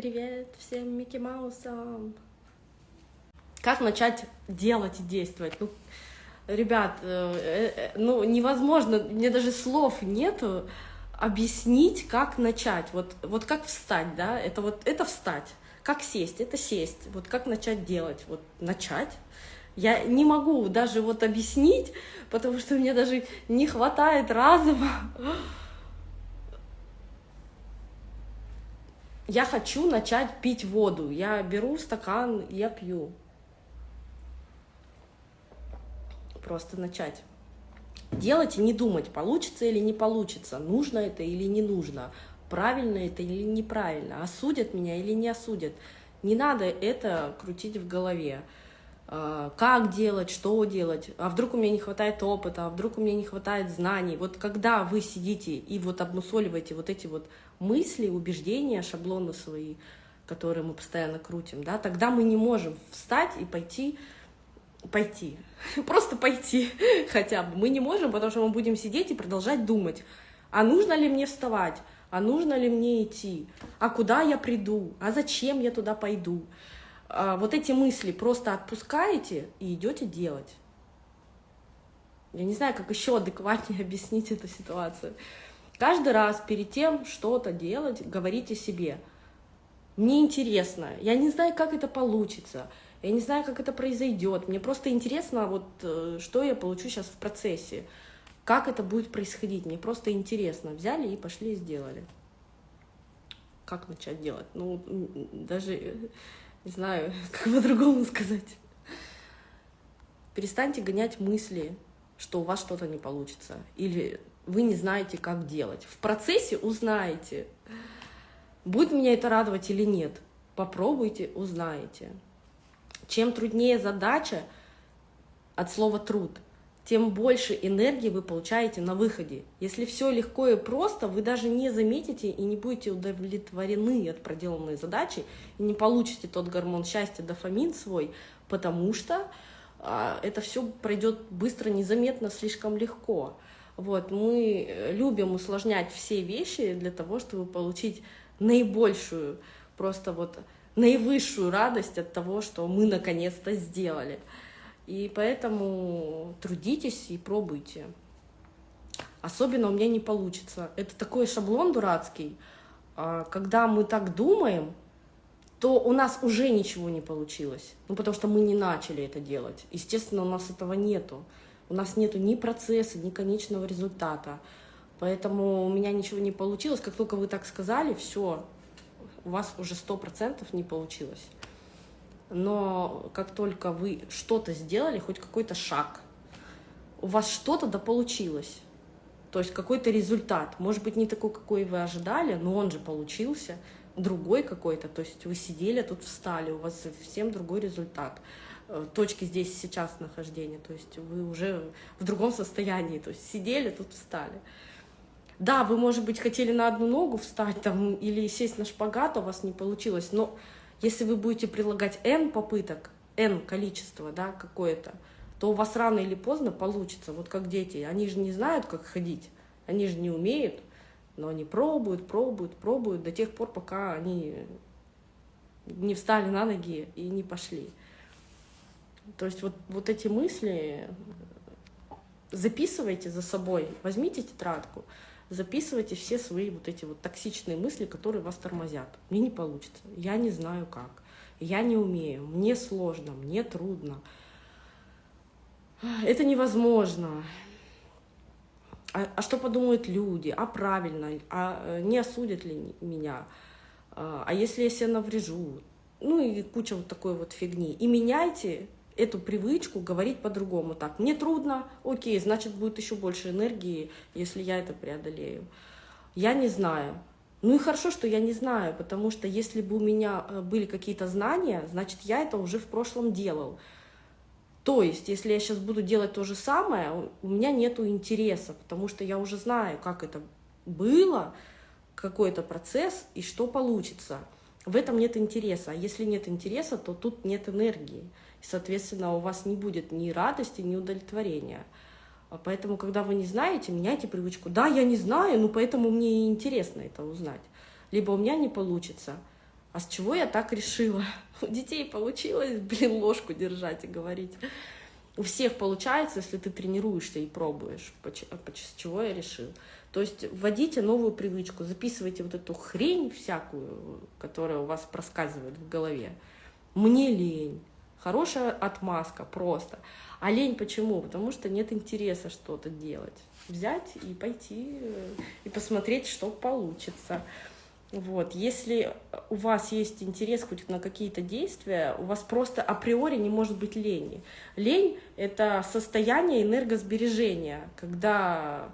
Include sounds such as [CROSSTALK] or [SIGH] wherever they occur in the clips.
Привет всем Микки Маусам! Как начать делать и действовать? Ну, ребят, э, э, ну невозможно, мне даже слов нету объяснить, как начать. Вот, вот как встать, да, это вот это встать. Как сесть, это сесть. Вот как начать делать, вот начать. Я не могу даже вот объяснить, потому что мне даже не хватает разума. Я хочу начать пить воду. Я беру стакан, я пью. Просто начать. Делать и не думать, получится или не получится, нужно это или не нужно, правильно это или неправильно, осудят меня или не осудят. Не надо это крутить в голове. А, как делать, что делать, а вдруг у меня не хватает опыта, а вдруг у меня не хватает знаний. Вот когда вы сидите и вот обмусоливаете вот эти вот мысли, убеждения, шаблоны свои, которые мы постоянно крутим, да, тогда мы не можем встать и пойти, пойти, [LAUGHS] просто пойти [LAUGHS] хотя бы. Мы не можем, потому что мы будем сидеть и продолжать думать, а нужно ли мне вставать, а нужно ли мне идти, а куда я приду, а зачем я туда пойду. А, вот эти мысли просто отпускаете и идете делать. Я не знаю, как еще адекватнее [LAUGHS] объяснить эту ситуацию. Каждый раз перед тем что-то делать, говорите себе, мне интересно, я не знаю, как это получится, я не знаю, как это произойдет, мне просто интересно, вот, э, что я получу сейчас в процессе, как это будет происходить, мне просто интересно. Взяли и пошли и сделали. Как начать делать? Ну, даже не знаю, [LAUGHS] как по-другому сказать. Перестаньте гонять мысли, что у вас что-то не получится, или вы не знаете, как делать. В процессе узнаете, будет меня это радовать или нет. Попробуйте, узнаете. Чем труднее задача, от слова «труд», тем больше энергии вы получаете на выходе. Если все легко и просто, вы даже не заметите и не будете удовлетворены от проделанной задачи, и не получите тот гормон счастья, дофамин свой, потому что а, это все пройдет быстро, незаметно, слишком легко. Вот, мы любим усложнять все вещи для того, чтобы получить наибольшую, просто вот наивысшую радость от того, что мы наконец-то сделали. И поэтому трудитесь и пробуйте. Особенно у меня не получится. Это такой шаблон дурацкий. А, когда мы так думаем, то у нас уже ничего не получилось. Ну, потому что мы не начали это делать. Естественно, у нас этого нету. У нас нету ни процесса, ни конечного результата. Поэтому у меня ничего не получилось. Как только вы так сказали, все, у вас уже сто процентов не получилось но как только вы что-то сделали, хоть какой-то шаг, у вас что-то да получилось. То есть какой-то результат. Может быть, не такой, какой вы ожидали, но он же получился. Другой какой-то. То есть вы сидели, тут встали, у вас совсем другой результат. Э, точки здесь сейчас нахождения. То есть вы уже в другом состоянии. То есть сидели, тут встали. Да, вы, может быть, хотели на одну ногу встать там или сесть на шпагат, у вас не получилось, но если вы будете прилагать n попыток, n количество, да, какое-то, то у вас рано или поздно получится. Вот как дети, они же не знают, как ходить, они же не умеют, но они пробуют, пробуют, пробуют до тех пор, пока они не встали на ноги и не пошли. То есть вот, вот эти мысли записывайте за собой, возьмите тетрадку, записывайте все свои вот эти вот токсичные мысли, которые вас тормозят. Мне не получится, я не знаю как, я не умею, мне сложно, мне трудно. Это невозможно. А, а что подумают люди? А правильно? А э, не осудят ли меня? А, а если я себе наврежу? Ну и куча вот такой вот фигни. И меняйте эту привычку говорить по-другому. Так, мне трудно, окей, значит, будет еще больше энергии, если я это преодолею. Я не знаю. Ну и хорошо, что я не знаю, потому что если бы у меня э, были какие-то знания, значит, я это уже в прошлом делал. То есть, если я сейчас буду делать то же самое, у меня нет интереса, потому что я уже знаю, как это было, какой-то процесс и что получится. В этом нет интереса. А если нет интереса, то тут нет энергии. Соответственно, у вас не будет ни радости, ни удовлетворения. А поэтому, когда вы не знаете, меняйте привычку. Да, я не знаю, но поэтому мне интересно это узнать. Либо у меня не получится. А с чего я так решила? [LAUGHS] У детей получилось, блин, ложку держать и говорить. У всех получается, если ты тренируешься и пробуешь, с чего я решил. То есть вводите новую привычку, записывайте вот эту хрень всякую, которая у вас проскальзывает в голове. Мне лень. Хорошая отмазка, просто. А лень почему? Потому что нет интереса что-то делать. Взять и пойти э, и посмотреть, что получится. Вот. Если у вас есть интерес хоть на какие-то действия, у вас просто априори не может быть лени. Лень — это состояние энергосбережения, когда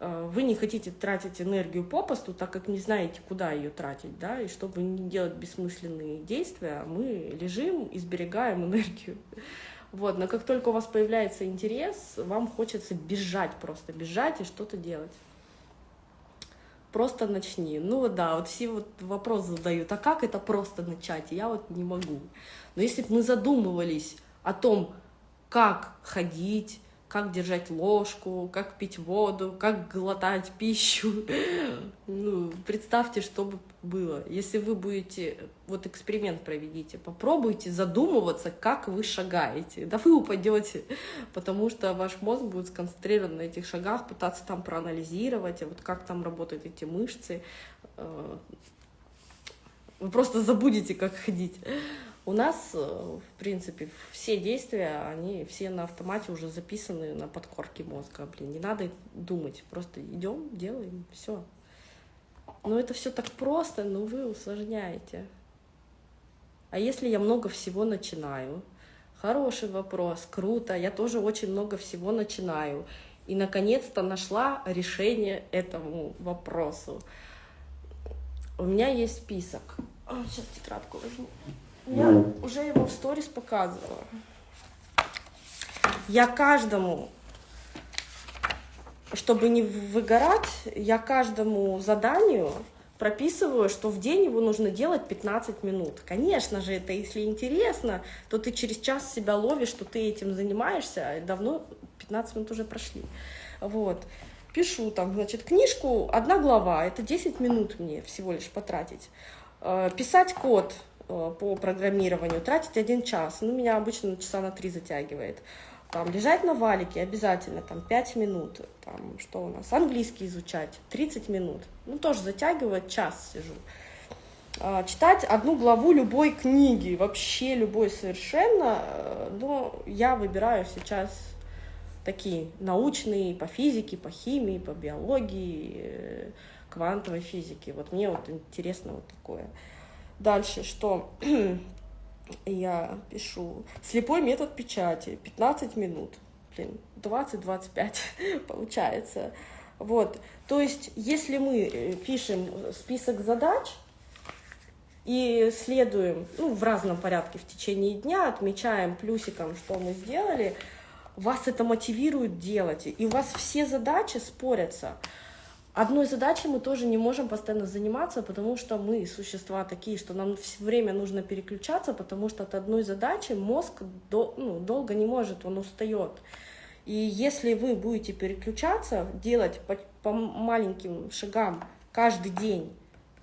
вы не хотите тратить энергию попусту, так как не знаете, куда ее тратить, да, и чтобы не делать бессмысленные действия, мы лежим и сберегаем энергию. Вот, но как только у вас появляется интерес, вам хочется бежать просто, бежать и что-то делать просто начни. Ну да, вот все вот вопрос задают, а как это просто начать? Я вот не могу. Но если бы мы задумывались о том, как ходить, как держать ложку, как пить воду, как глотать пищу. [LAUGHS] Ну, представьте, что бы было. Если вы будете, вот эксперимент проведите, попробуйте задумываться, как вы шагаете. Да вы упадете, потому что ваш мозг будет сконцентрирован на этих шагах, пытаться там проанализировать, а вот как там работают эти мышцы. Э, вы просто забудете, как ходить. У нас, э, в принципе, все действия, они все на автомате уже записаны на подкорке мозга. Блин, не надо думать, просто идем, делаем, все. Но это все так просто, но вы усложняете. А если я много всего начинаю? Хороший вопрос, круто, я тоже очень много всего начинаю. И, наконец-то, нашла решение этому вопросу. У меня есть список. Сейчас тетрадку возьму. Я уже его в сторис показывала. Я каждому, чтобы не выгорать, я каждому заданию прописываю, что в день его нужно делать 15 минут. Конечно же, это если интересно, то ты через час себя ловишь, что ты этим занимаешься, а давно 15 минут уже прошли. Вот. Пишу там, значит, книжку, одна глава, это 10 минут мне всего лишь потратить. Э, писать код, по программированию тратить один час. Ну, меня обычно часа на три затягивает. Там, лежать на валике обязательно, там, 5 минут. Там, что у нас? Английский изучать 30 минут. Ну, тоже затягивает, час сижу. А, читать одну главу любой книги, вообще любой совершенно, э, но я выбираю сейчас такие научные по физике, по химии, по биологии, э, квантовой физике. Вот мне вот интересно вот такое. Дальше, что [CLEARS THROAT] я пишу? Слепой метод печати, 15 минут. Блин, 20-25 [LAUGHS] получается. Вот, то есть, если мы э, пишем список задач и следуем, ну, в разном порядке в течение дня, отмечаем плюсиком, что мы сделали, вас это мотивирует делать, и у вас все задачи спорятся. Одной задачей мы тоже не можем постоянно заниматься, потому что мы существа такие, что нам все время нужно переключаться, потому что от одной задачи мозг до, ну, долго не может, он устает. И если вы будете переключаться, делать по, по маленьким шагам каждый день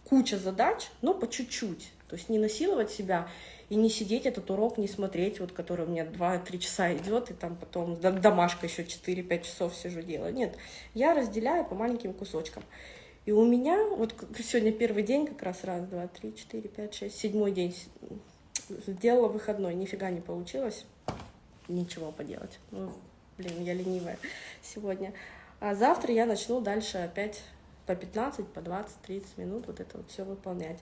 куча задач, но по чуть-чуть, то есть не насиловать себя, и не сидеть этот урок, не смотреть, вот который у меня 2-3 часа идет, и там потом домашка еще 4-5 часов сижу делаю. Нет, я разделяю по маленьким кусочкам. И у меня, вот сегодня первый день как раз, раз, два, три, четыре, пять, шесть, седьмой день сделала выходной, нифига не получилось, ничего поделать. Ну, блин, я ленивая сегодня. А завтра я начну дальше опять по 15, по 20, 30 минут вот это вот все выполнять.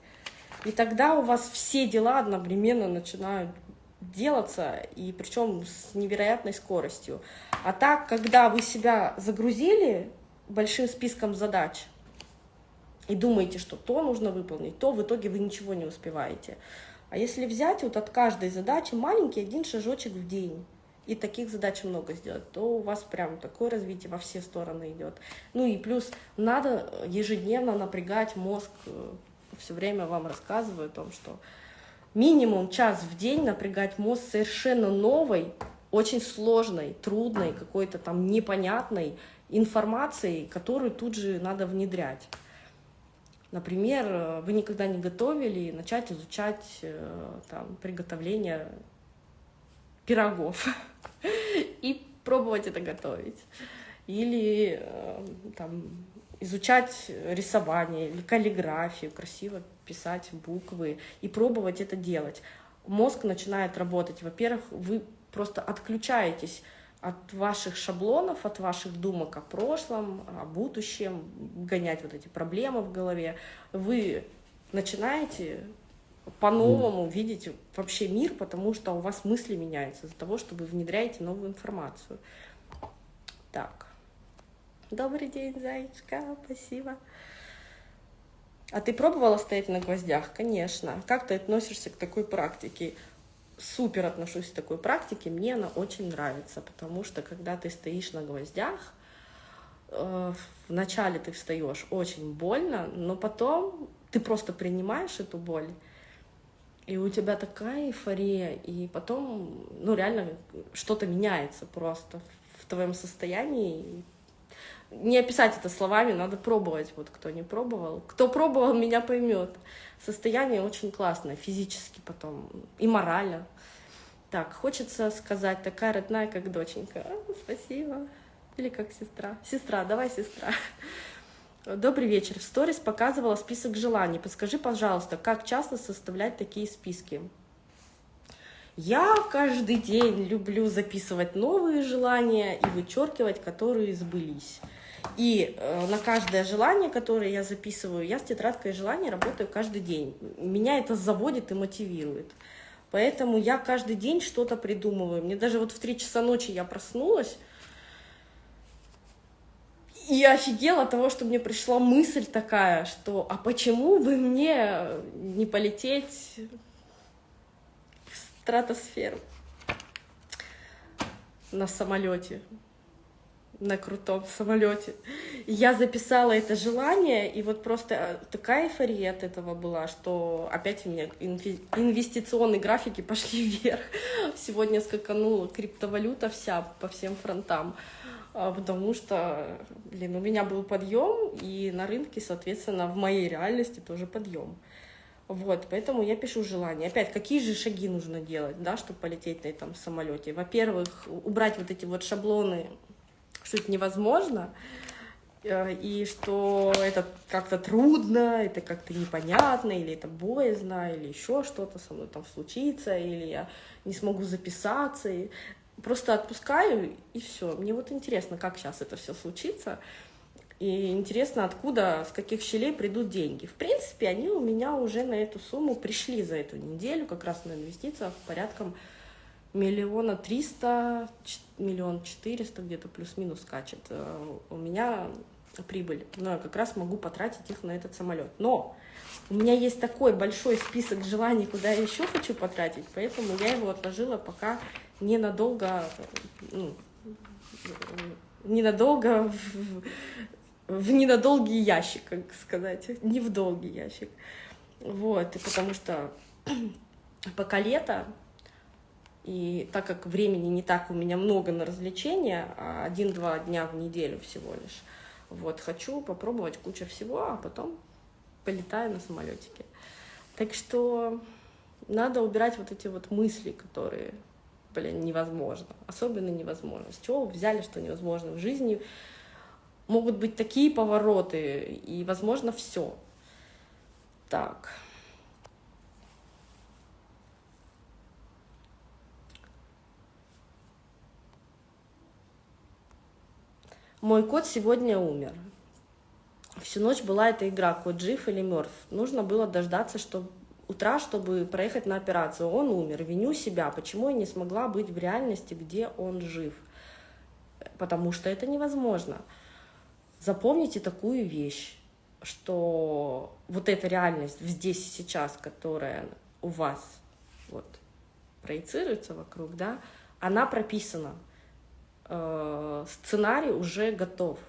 И тогда у вас все дела одновременно начинают делаться, и причем с невероятной скоростью. А так, когда вы себя загрузили большим списком задач и думаете, что то нужно выполнить, то в итоге вы ничего не успеваете. А если взять вот от каждой задачи маленький один шажочек в день, и таких задач много сделать, то у вас прям такое развитие во все стороны идет. Ну и плюс надо ежедневно напрягать мозг э, все время вам рассказываю о том, что минимум час в день напрягать мозг совершенно новой, очень сложной, трудной, какой-то там непонятной информацией, которую тут же надо внедрять. Например, вы никогда не готовили, начать изучать э, там, приготовление пирогов [LAUGHS] и пробовать это готовить. Или э, там, изучать рисование или каллиграфию, красиво писать буквы и пробовать это делать. Мозг начинает работать. Во-первых, вы просто отключаетесь от ваших шаблонов, от ваших думок о прошлом, о будущем, гонять вот эти проблемы в голове, вы начинаете по-новому видеть вообще мир, потому что у вас мысли меняются из-за того, что вы внедряете новую информацию. Так. Добрый день, зайчка, спасибо. А ты пробовала стоять на гвоздях? Конечно. Как ты относишься к такой практике? супер отношусь к такой практике, мне она очень нравится, потому что когда ты стоишь на гвоздях, э, вначале ты встаешь очень больно, но потом ты просто принимаешь эту боль, и у тебя такая эйфория, и потом, ну, реально что-то меняется просто в твоем состоянии. Не описать это словами, надо пробовать, вот кто не пробовал. Кто пробовал, меня поймет. Состояние очень классное, физически потом и морально. Так, хочется сказать, такая родная, как доченька. А, спасибо. Или как сестра. Сестра, давай сестра. Добрый вечер. В сторис показывала список желаний. Подскажи, пожалуйста, как часто составлять такие списки? Я каждый день люблю записывать новые желания и вычеркивать, которые сбылись. И э, на каждое желание, которое я записываю, я с тетрадкой желаний работаю каждый день. Меня это заводит и мотивирует. Поэтому я каждый день что-то придумываю. Мне даже вот в 3 часа ночи я проснулась, и офигела от того, что мне пришла мысль такая, что а почему бы мне не полететь в стратосферу на самолете? На крутом самолете. Я записала это желание, и вот просто э, такая эйфория от этого была, что опять у меня инвестиционные графики [LAUGHS] пошли вверх. Сегодня скаканула криптовалюта вся по всем фронтам, а, потому что, блин, у меня был подъем, и на рынке, соответственно, в моей реальности тоже подъем. Вот, поэтому я пишу желание. Опять, какие же шаги нужно делать, да, чтобы полететь на этом самолете? Во-первых, убрать вот эти вот шаблоны что это невозможно, э, и что это как-то трудно, это как-то непонятно, или это боязно, или еще что-то со мной там случится, или я не смогу записаться. И просто отпускаю, и все. Мне вот интересно, как сейчас это все случится. И интересно, откуда, с каких щелей придут деньги. В принципе, они у меня уже на эту сумму пришли за эту неделю, как раз на инвестициях порядком миллиона триста, миллион четыреста где-то плюс-минус скачет. Э, у меня прибыль, но я как раз могу потратить их на этот самолет. Но у меня есть такой большой список желаний, куда я еще хочу потратить, поэтому я его отложила пока ненадолго, ну, ненадолго в, в ненадолгий ящик, как сказать, не в долгий ящик. Вот, и потому что [CLEARS THROAT] пока лето, и так как времени не так у меня много на развлечения, а один-два дня в неделю всего лишь, вот, хочу попробовать кучу всего, а потом полетаю на самолетике. Так что надо убирать вот эти вот мысли, которые, блин, невозможно. Особенно невозможно. С чего вы взяли, что невозможно? В жизни могут быть такие повороты, и, возможно, все. Так. Мой кот сегодня умер. Всю ночь была эта игра, кот жив или мертв. Нужно было дождаться чтобы утра, чтобы проехать на операцию. Он умер. Виню себя. Почему я не смогла быть в реальности, где он жив? Потому что это невозможно. Запомните такую вещь, что вот эта реальность здесь и сейчас, которая у вас вот проецируется вокруг, да, она прописана сценарий уже готов.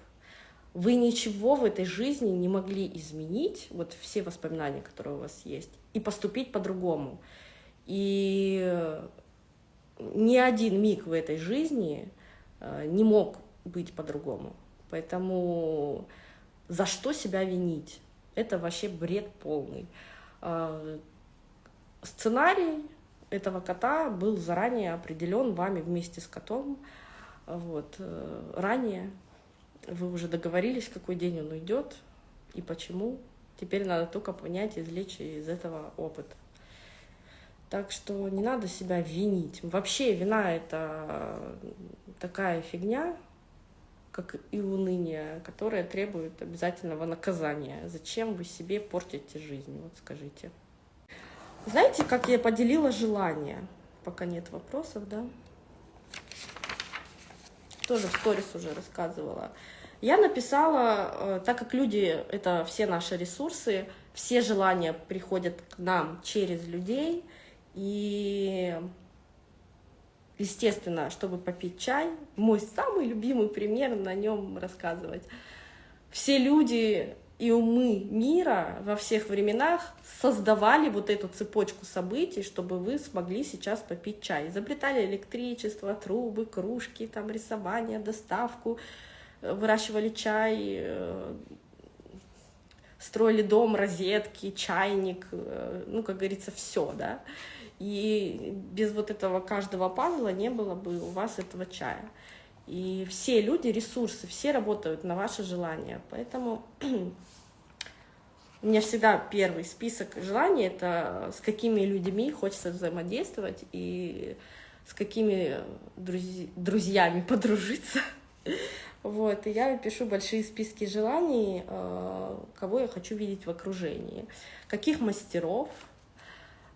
Вы ничего в этой жизни не могли изменить, вот все воспоминания, которые у вас есть, и поступить по-другому. И ни один миг в этой жизни э, не мог быть по-другому. Поэтому за что себя винить? Это вообще бред полный. А, сценарий этого кота был заранее определен вами вместе с котом. Вот. Э, ранее вы уже договорились, какой день он уйдет и почему. Теперь надо только понять, извлечь из этого опыт. Так что не надо себя винить. Вообще вина — это такая фигня, как и уныние, которое требует обязательного наказания. Зачем вы себе портите жизнь, вот скажите. Знаете, как я поделила желание? Пока нет вопросов, да? Тоже в сторис уже рассказывала. Я написала, э, так как люди — это все наши ресурсы, все желания приходят к нам через людей, и, естественно, чтобы попить чай, мой самый любимый пример, на нем рассказывать. Все люди и умы мира во всех временах создавали вот эту цепочку событий, чтобы вы смогли сейчас попить чай. Изобретали электричество, трубы, кружки, там рисование, доставку, э, выращивали чай, э, строили дом, розетки, чайник, э, ну, как говорится, все, да. И без вот этого каждого пазла не было бы у вас этого чая. И все люди, ресурсы, все работают на ваше желание. Поэтому [CLEARS THROAT] у меня всегда первый список желаний — это с какими людьми хочется взаимодействовать и с какими друзь... друзьями [LAUGHS] подружиться. Вот, и я пишу большие списки желаний, э, кого я хочу видеть в окружении, каких мастеров,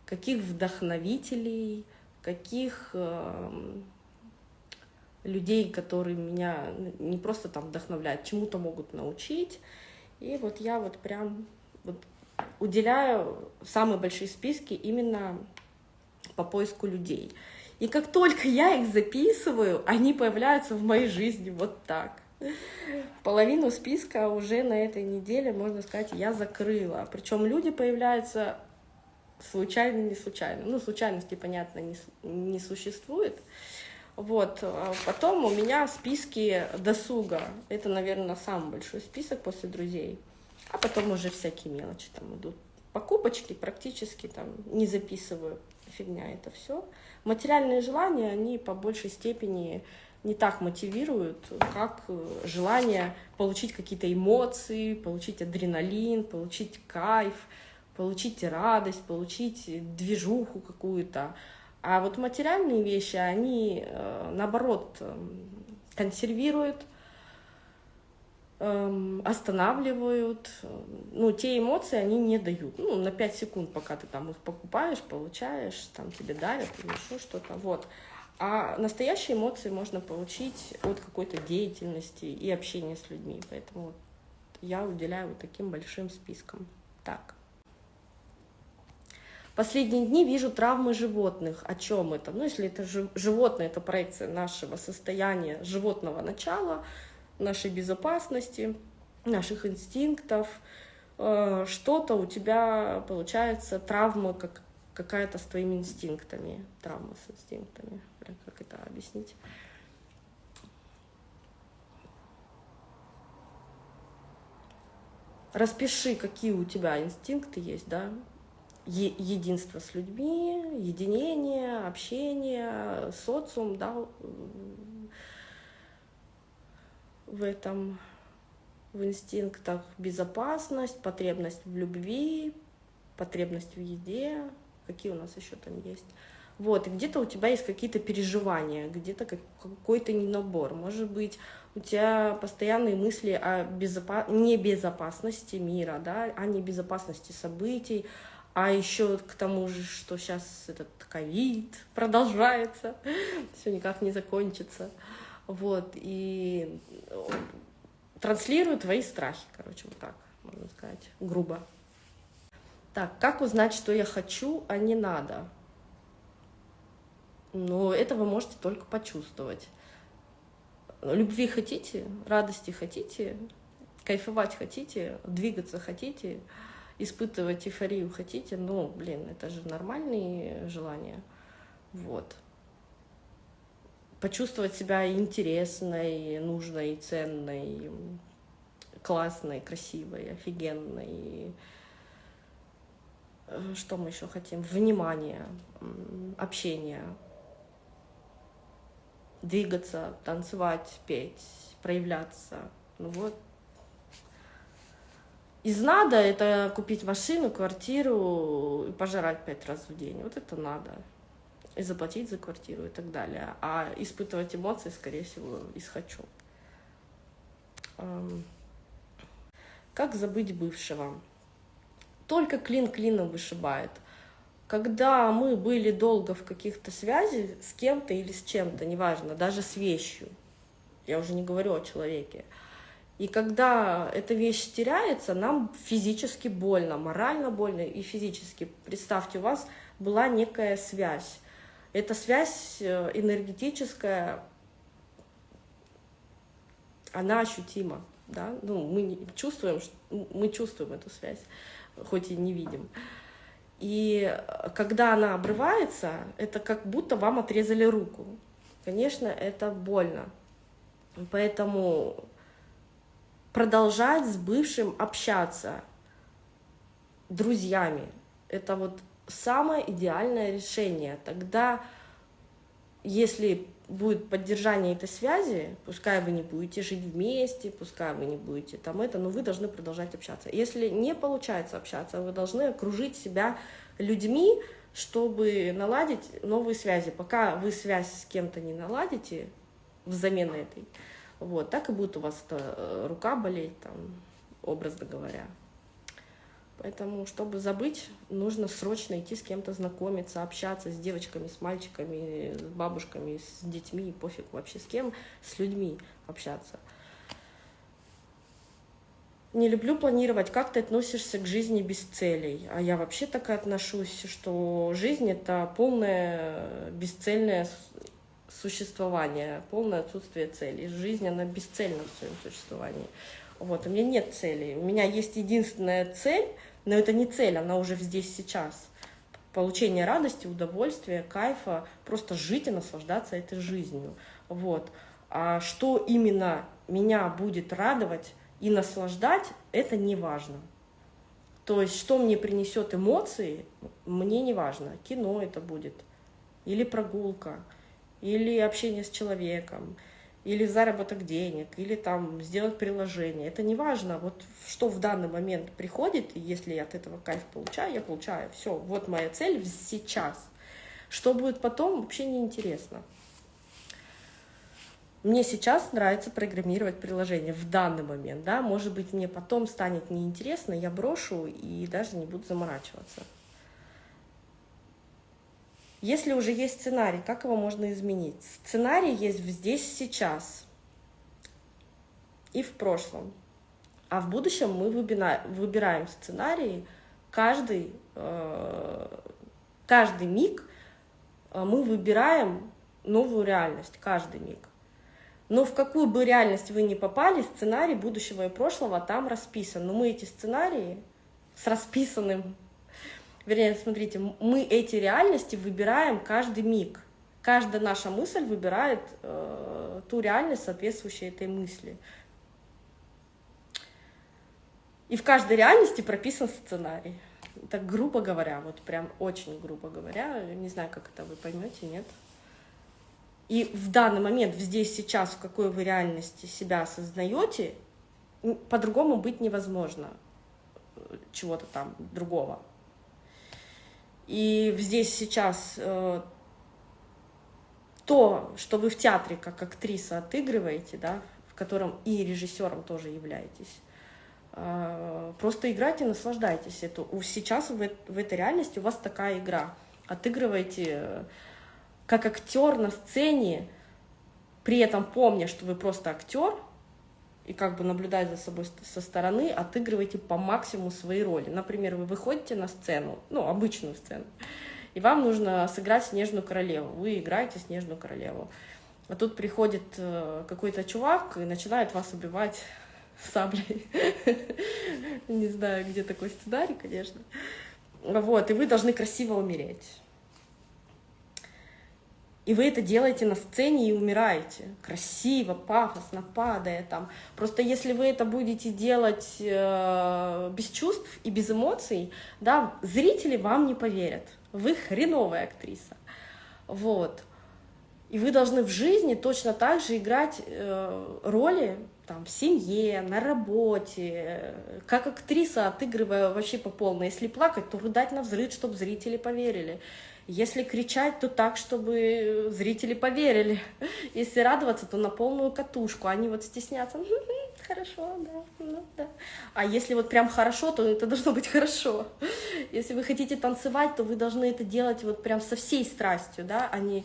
каких вдохновителей, каких эм, людей, которые меня не просто там вдохновляют, чему-то могут научить. И вот я вот прям вот уделяю самые большие списки именно по поиску людей. И как только я их записываю, они появляются в моей жизни вот так. Половину списка уже на этой неделе, можно сказать, я закрыла. Причем люди появляются случайно, не случайно. Ну, случайности, понятно, не, не существует. Вот. А потом у меня списки досуга. Это, наверное, самый большой список после друзей. А потом уже всякие мелочи там идут. Покупочки практически там не записываю. Фигня это все. Материальные желания, они по большей степени не так мотивируют, как желание получить какие-то эмоции, получить адреналин, получить кайф, получить радость, получить движуху какую-то. А вот материальные вещи, они, э, наоборот, эм, консервируют, эм, останавливают. Ну, те эмоции они не дают. Ну, на 5 секунд, пока ты там их покупаешь, получаешь, там тебе дарят или еще что-то. Вот. А настоящие эмоции можно получить от какой-то деятельности и общения с людьми. Поэтому я уделяю вот таким большим спискам. Так. Последние дни вижу травмы животных. О чем это? Ну, если это животное, это проекция нашего состояния, животного начала, нашей безопасности, наших инстинктов. Э, что-то у тебя получается травма как какая-то с твоими инстинктами. Травма с инстинктами. Как это объяснить? Распиши, какие у тебя инстинкты есть, да, единство с людьми, единение, общение, социум, да, в этом, в инстинктах безопасность, потребность в любви, потребность в еде, какие у нас еще там есть. Вот, и где-то у тебя есть какие-то переживания, где-то какой-то ненабор. Может быть, у тебя постоянные мысли о безопа... небезопасности мира, да, о небезопасности событий, а еще к тому же, что сейчас этот ковид продолжается, [LAUGHS] все никак не закончится. Вот, и транслирую твои страхи, короче, вот так, можно сказать, грубо. Так, как узнать, что я хочу, а не надо? Ну, это вы можете только почувствовать. Любви хотите, радости хотите, кайфовать хотите, двигаться хотите — испытывать эйфорию хотите, ну, блин, это же нормальные желания. Вот. Почувствовать себя интересной, нужной, ценной, классной, красивой, офигенной. Э, что мы еще хотим? Внимание, общение, двигаться, танцевать, петь, проявляться. Ну вот. Из надо это купить машину, квартиру и пожрать пять раз в день. Вот это надо. И заплатить за квартиру и так далее. А испытывать эмоции, скорее всего, из хочу. Как забыть бывшего? Только клин клином вышибает. Когда мы были долго в каких-то связи с кем-то или с чем-то, неважно, даже с вещью, я уже не говорю о человеке, и когда эта вещь теряется, нам физически больно, морально больно и физически. Представьте, у вас была некая связь. Эта связь э, энергетическая, она ощутима да, ну, мы чувствуем, мы чувствуем эту связь, хоть и не видим. И когда она обрывается, это как будто вам отрезали руку. Конечно, это больно. Поэтому продолжать с бывшим общаться друзьями, это вот самое идеальное решение. Тогда, если будет поддержание этой связи, пускай вы не будете жить вместе, пускай вы не будете там это, но вы должны продолжать общаться. Если не получается общаться, вы должны окружить себя людьми, чтобы наладить новые связи. Пока вы связь с кем-то не наладите, взамен этой, вот, так и будет у вас эта э, рука болеть, там, образно говоря. Поэтому, чтобы забыть, нужно срочно идти с кем-то знакомиться, общаться с девочками, с мальчиками, с бабушками, с детьми, пофиг вообще с кем, с людьми общаться. Не люблю планировать, как ты относишься к жизни без целей. А я вообще так и отношусь, что жизнь — это полное бесцельное существование, полное отсутствие целей. Жизнь, она бесцельна в своем существовании. Вот, у меня нет целей. У меня есть единственная цель — но это не цель, она уже здесь сейчас. Получение радости, удовольствия, кайфа, просто жить и наслаждаться этой жизнью. Вот. А что именно меня будет радовать и наслаждать, это не важно. То есть, что мне принесет эмоции, мне не важно. Кино это будет, или прогулка, или общение с человеком, или заработок денег, или там сделать приложение. Это не важно, вот что в данный момент приходит, и если я от этого кайф получаю, я получаю. Все, вот моя цель сейчас. Что будет потом, вообще не интересно. Мне сейчас нравится программировать приложение в данный момент, да, может быть, мне потом станет неинтересно, я брошу и даже не буду заморачиваться. Если уже есть сценарий, как его можно изменить? Сценарий есть здесь, сейчас и в прошлом. А в будущем мы выбираем сценарии, каждый, э, каждый миг э, мы выбираем новую реальность, каждый миг. Но в какую бы реальность вы ни попали, сценарий будущего и прошлого там расписан. Но мы эти сценарии с расписанным вернее, смотрите, мы эти реальности выбираем каждый миг. Каждая наша мысль выбирает э, ту реальность, соответствующую этой мысли. И в каждой реальности прописан сценарий. Так грубо говоря, вот прям очень грубо говоря, не знаю, как это вы поймете, нет? И в данный момент, здесь, сейчас, в какой вы реальности себя осознаете, по-другому быть невозможно э, чего-то там другого. И здесь сейчас э, то, что вы в театре как актриса отыгрываете, да, в котором и режиссером тоже являетесь, э, просто играйте, наслаждайтесь. Это, сейчас в, в этой реальности у вас такая игра. Отыгрывайте э, как актер на сцене, при этом помня, что вы просто актер, и как бы наблюдая за собой со стороны, отыгрывайте по максимуму свои роли. Например, вы выходите на сцену, ну, обычную сцену, и вам нужно сыграть Снежную Королеву. Вы играете Снежную Королеву. А тут приходит э, какой-то чувак и начинает вас убивать [LAUGHS] саблей. [LAUGHS] Не знаю, где такой сценарий, конечно. Вот, и вы должны красиво умереть. И вы это делаете на сцене и умираете. Красиво, пафосно, падая там. Просто если вы это будете делать э, без чувств и без эмоций, да, зрители вам не поверят. Вы хреновая актриса. Вот. И вы должны в жизни точно так же играть э, роли там, в семье, на работе, как актриса, отыгрывая вообще по полной. Если плакать, то рыдать на взрыв, чтобы зрители поверили. Если кричать, то так, чтобы зрители поверили. Если радоваться, то на полную катушку. Они вот стеснятся. [LAUGHS] Хорошо, да, ну, да. А если вот прям хорошо, то это должно быть хорошо. Если вы хотите танцевать, то вы должны это делать вот прям со всей страстью, да, а не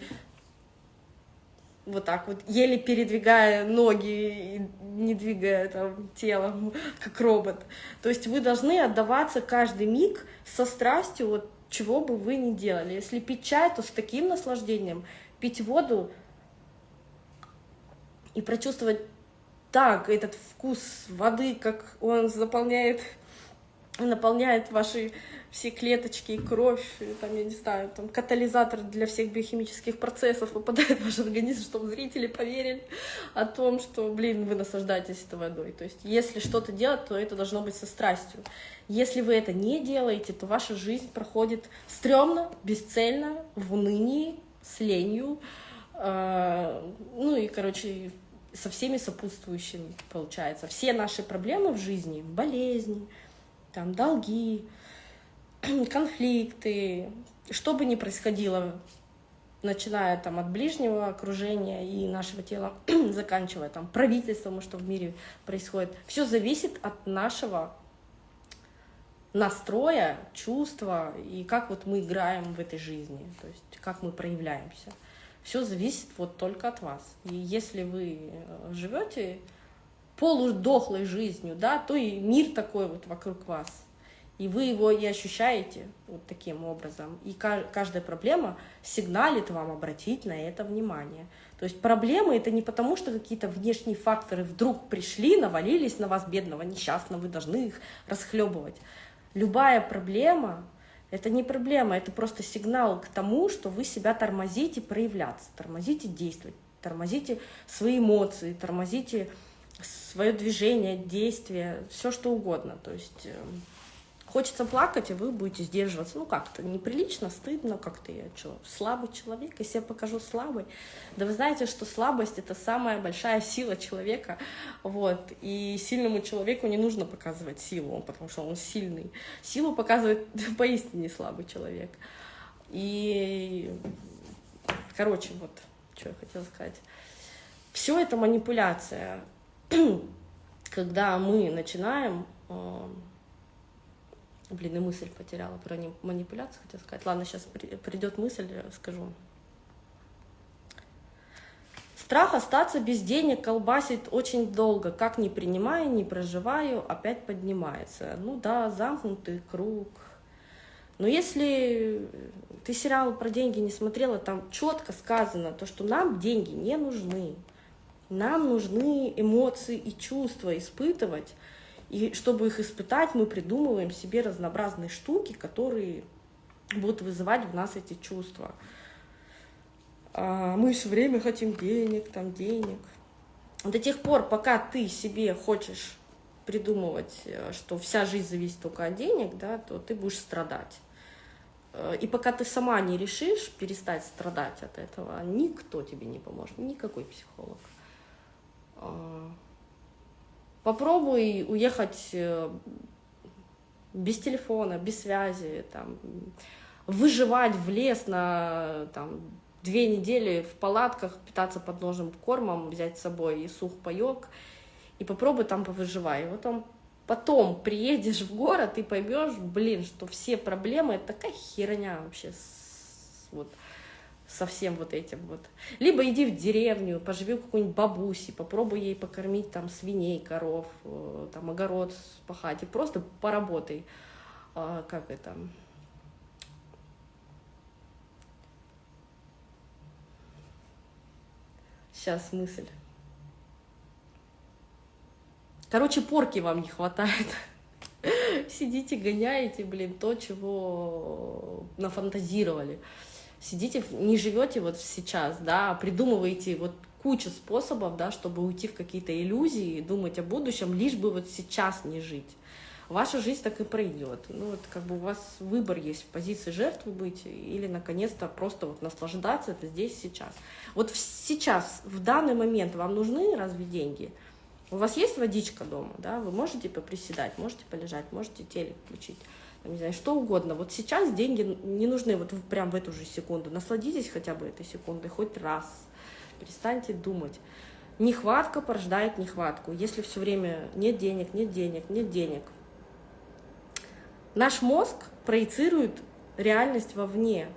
вот так вот, еле передвигая ноги не двигая там телом, [LAUGHS] как робот. То есть вы должны отдаваться каждый миг со страстью вот чего бы вы ни делали. Если пить чай, то с таким наслаждением, пить воду и прочувствовать так этот вкус воды, как он заполняет, наполняет ваши все клеточки и кровь, там, я не знаю, там катализатор для всех биохимических процессов попадает в ваш организм, чтобы зрители поверили о том, что, блин, вы наслаждаетесь этой водой. То есть, если что-то делать, то это должно быть со страстью. Если вы это не делаете, то ваша жизнь проходит стрёмно, бесцельно, в унынии, с ленью, э, ну и, короче, со всеми сопутствующими, получается. Все наши проблемы в жизни, болезни, там, долги, [CLEARS THROAT] конфликты, что бы ни происходило, начиная там от ближнего окружения и нашего тела, [CLEARS THROAT] заканчивая там правительством, что в мире происходит, все зависит от нашего настроя, чувства и как вот мы играем в этой жизни, то есть как мы проявляемся. Все зависит вот только от вас. И если вы э, живете полудохлой жизнью, да, то и мир такой вот вокруг вас и вы его и ощущаете вот таким образом. И каждая проблема сигналит вам обратить на это внимание. То есть проблемы это не потому, что какие-то внешние факторы вдруг пришли, навалились на вас, бедного, несчастного, вы должны их расхлебывать. Любая проблема — это не проблема, это просто сигнал к тому, что вы себя тормозите проявляться, тормозите действовать, тормозите свои эмоции, тормозите свое движение, действие, все что угодно. То есть эм, Хочется плакать, и вы будете сдерживаться. Ну, как-то неприлично, стыдно, как-то я что, слабый человек, если я покажу слабый. Да вы знаете, что слабость — это самая большая сила человека, вот, и сильному человеку не нужно показывать силу, потому что он сильный. Силу показывает [LAUGHS] поистине слабый человек. И, короче, вот, что я хотела сказать. Все это манипуляция. [CLEARS THROAT] Когда мы начинаем э, Блин, и мысль потеряла про манипуляцию, хотела сказать. Ладно, сейчас придет мысль, скажу. Страх остаться без денег колбасит очень долго. Как не принимаю, не проживаю, опять поднимается. Ну да, замкнутый круг. Но если ты сериал про деньги не смотрела, там четко сказано, то, что нам деньги не нужны. Нам нужны эмоции и чувства испытывать, и чтобы их испытать, мы придумываем себе разнообразные штуки, которые будут вызывать в нас эти чувства. А мы все время хотим денег, там денег. До тех пор, пока ты себе хочешь придумывать, э, что вся жизнь зависит только от денег, да, то ты будешь страдать. Э, и пока ты сама не решишь перестать страдать от этого, никто тебе не поможет, никакой психолог. А, Попробуй уехать э, без телефона, без связи, там, выживать в лес на там, две недели в палатках, питаться подножным кормом, взять с собой и сух паек, и попробуй там повыживай. Вот там потом приедешь в город и поймешь, блин, что все проблемы — это такая херня вообще. Вот со всем вот этим вот. Либо иди в деревню, поживи у какой-нибудь бабуси, попробуй ей покормить там свиней, коров, э, там огород пахать, и просто поработай. А, как это? Сейчас мысль. Короче, порки вам не хватает. [LAUGHS] Сидите, гоняете, блин, то, чего нафантазировали Сидите, не живете вот сейчас, да, а придумываете вот кучу способов, да, чтобы уйти в какие-то иллюзии, думать о будущем, лишь бы вот сейчас не жить. Ваша жизнь так и пройдет. Ну, вот как бы у вас выбор есть в позиции жертвы быть или, наконец-то, просто вот наслаждаться это здесь, сейчас. Вот сейчас, в данный момент вам нужны разве деньги? У вас есть водичка дома, да, вы можете поприседать, можете полежать, можете телек включить, не знаю, что угодно. Вот сейчас деньги не нужны вот прям в эту же секунду. Насладитесь хотя бы этой секундой хоть раз перестаньте думать. Нехватка порождает нехватку. Если все время нет денег, нет денег, нет денег. Наш мозг проецирует реальность вовне.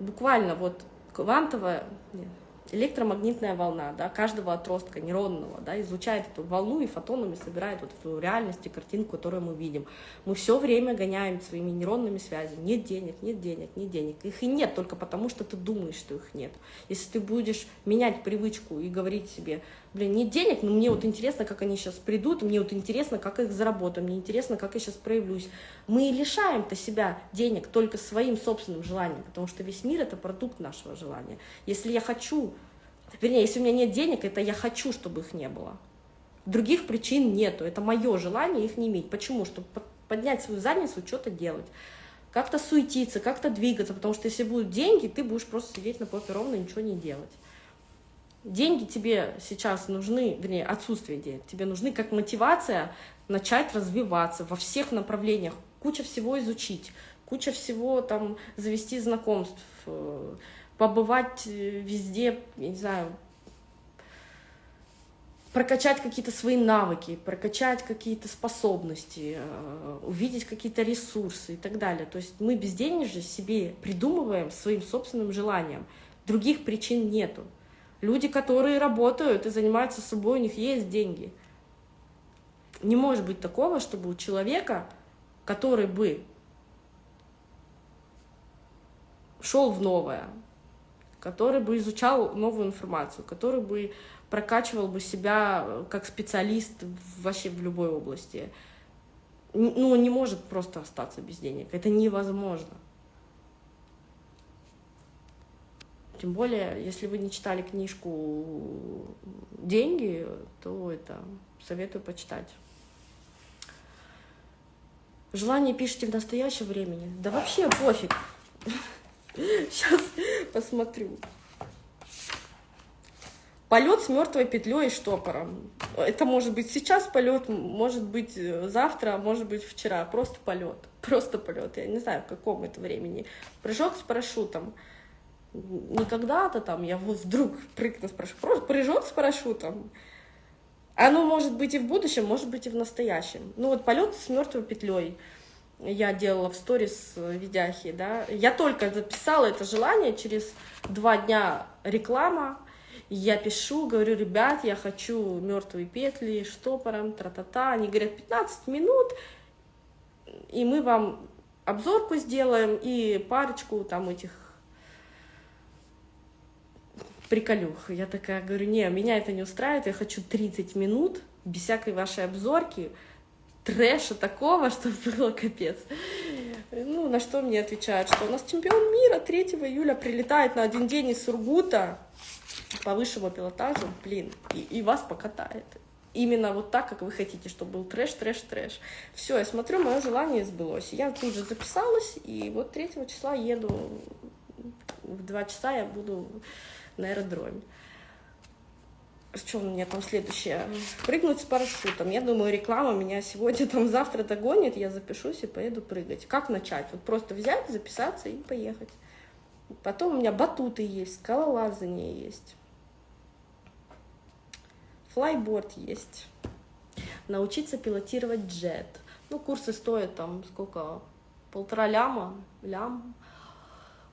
Буквально вот квантовая, нет, электромагнитная волна да, каждого отростка нейронного да, излучает эту волну и фотонами собирает вот эту реальность и картинку, которую мы видим. Мы все время гоняем своими нейронными связями. Нет денег, нет денег, нет денег. Их и нет только потому, что ты думаешь, что их нет. Если ты будешь менять привычку и говорить себе, блин, нет денег, но мне вот интересно, как они сейчас придут, мне вот интересно, как их заработаю, мне интересно, как я сейчас проявлюсь. Мы лишаем-то себя денег только своим собственным желанием, потому что весь мир — это продукт нашего желания. Если я хочу Вернее, если у меня нет денег, это я хочу, чтобы их не было. Других причин нету. Это мое желание их не иметь. Почему? Чтобы поднять свою задницу, что-то делать. Как-то суетиться, как-то двигаться. Потому что если будут деньги, ты будешь просто сидеть на попе ровно и ничего не делать. Деньги тебе сейчас нужны, вернее, отсутствие денег. Тебе нужны как мотивация начать развиваться во всех направлениях. Куча всего изучить, куча всего там завести знакомств, э, побывать э, везде, я не знаю, прокачать какие-то свои навыки, прокачать какие-то способности, э, увидеть какие-то ресурсы и так далее. То есть мы безденежье себе придумываем своим собственным желанием. Других причин нету. Люди, которые работают и занимаются собой, у них есть деньги. Не может быть такого, чтобы у человека, который бы шел в новое, который бы изучал новую информацию, который бы прокачивал бы себя э, как специалист вообще в любой области. Ну, не может просто остаться без денег. Это невозможно. Тем более, если вы не читали книжку «Деньги», то это советую почитать. Желание пишите в настоящем времени. Да вообще пофиг. [LAUGHS] Сейчас посмотрю. Полет с мертвой петлей и штопором. Это может быть сейчас полет, может быть э, завтра, может быть вчера. Просто полет. [LAUGHS] Просто полет. Я не знаю, в каком это времени. Прыжок с парашютом. Не когда-то там я вот вдруг прыгну с парашютом. Прыжок с парашютом. Оно может быть и в будущем, может быть и в настоящем. Ну вот полет с мертвой петлей я делала в сторис видяхи, да, я только записала это желание, через два дня реклама, я пишу, говорю, ребят, я хочу мертвые петли, штопором, тра-та-та, они говорят, 15 минут, и мы вам обзорку сделаем и парочку там этих приколюх. Я такая говорю, не, меня это не устраивает, я хочу 30 минут без всякой вашей обзорки, трэша такого, [LAUGHS] что было капец. Ну, на что мне отвечают, что у нас чемпион мира 3 июля прилетает на один день из Сургута по высшему пилотажу, блин, и, и вас покатает. Именно вот так, как вы хотите, чтобы был трэш, трэш, трэш. Все, я смотрю, мое желание сбылось. Я тут же записалась, и вот 3 числа еду, в 2 часа я буду на аэродроме что у меня там следующее? Прыгнуть с парашютом. Я думаю, реклама меня сегодня, там, завтра догонит, я запишусь и поеду прыгать. Как начать? Вот просто взять, записаться и поехать. Потом у меня батуты есть, скалолазание есть. Флайборд есть. Научиться пилотировать джет. Ну, курсы стоят там сколько? Полтора ляма, лям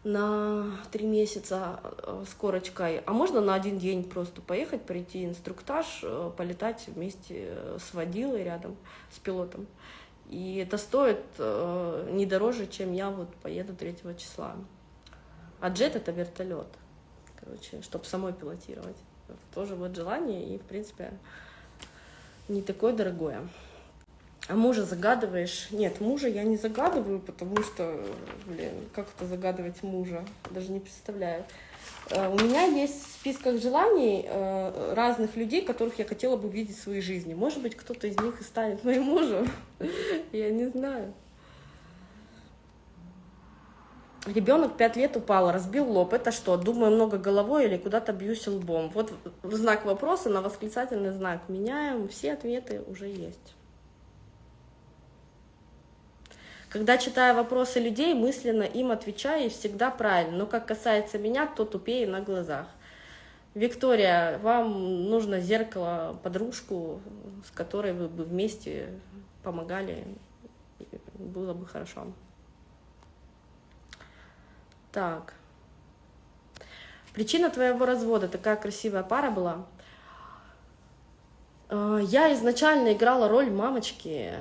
на три месяца э, с корочкой, а можно на один день просто поехать, пройти инструктаж, э, полетать вместе э, с водилой рядом, с пилотом. И это стоит не дороже, чем я вот поеду 3 числа. А джет — это вертолет, короче, чтобы самой пилотировать. Тоже вот желание, и, в принципе, не такое дорогое. А мужа загадываешь? Нет, мужа я не загадываю, потому что, блин, как это загадывать мужа? Даже не представляю. Э, у меня есть в списках желаний э, разных людей, которых я хотела бы видеть в своей жизни. Может быть, кто-то из них и станет моим мужем. [LAUGHS] Я не знаю. Ребенок пять лет упал, разбил лоб. Это что? Думаю много головой или куда-то бьюсь лбом? Вот знак вопроса на восклицательный знак меняем. Все ответы уже есть. Когда читаю вопросы людей, мысленно им отвечаю и всегда правильно. Но как касается меня, то тупее на глазах. Виктория, вам нужно зеркало, подружку, с которой вы бы вместе помогали. Было бы хорошо. Так. Причина твоего развода. Такая красивая пара была. Э, я изначально играла роль мамочки,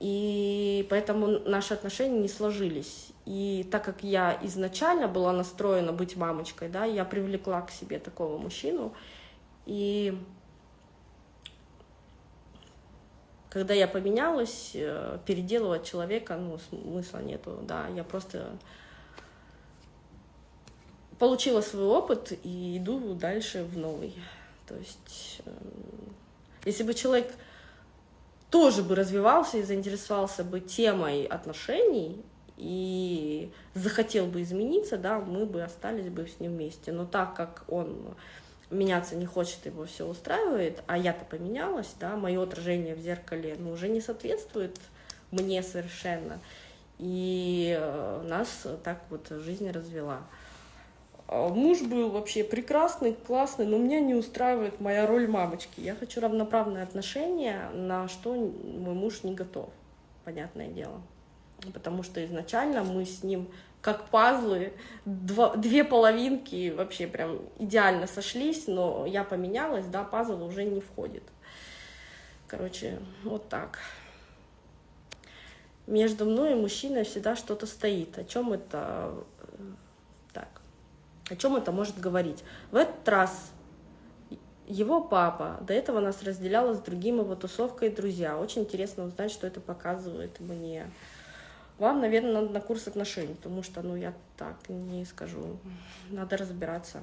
и поэтому наши отношения не сложились. И так как я изначально была настроена быть мамочкой, да, я привлекла к себе такого мужчину. И когда я поменялась, э, переделывать человека, ну, смысла нету, да, я просто получила свой опыт и иду дальше в новый. То есть, э, если бы человек тоже бы развивался и заинтересовался бы темой отношений и захотел бы измениться, да, мы бы остались бы с ним вместе. Но так как он меняться не хочет, его все устраивает, а я-то поменялась, да, мое отражение в зеркале ну, уже не соответствует мне совершенно. И э, нас так вот жизнь развела. А, муж был вообще прекрасный, классный, но меня не устраивает моя роль мамочки. Я хочу равноправные отношения, на что мой муж не готов, понятное дело. Потому что изначально мы с ним как пазлы, два, две половинки вообще прям идеально сошлись, но я поменялась, да, пазл уже не входит. Короче, вот так. Между мной и мужчиной всегда что-то стоит. О чем это? О чем это может говорить? В этот раз его папа, до этого нас разделяла с другим его тусовкой друзья. Очень интересно узнать, что это показывает мне. Вам, наверное, надо на курс отношений, потому что, ну, я так не скажу. Надо разбираться.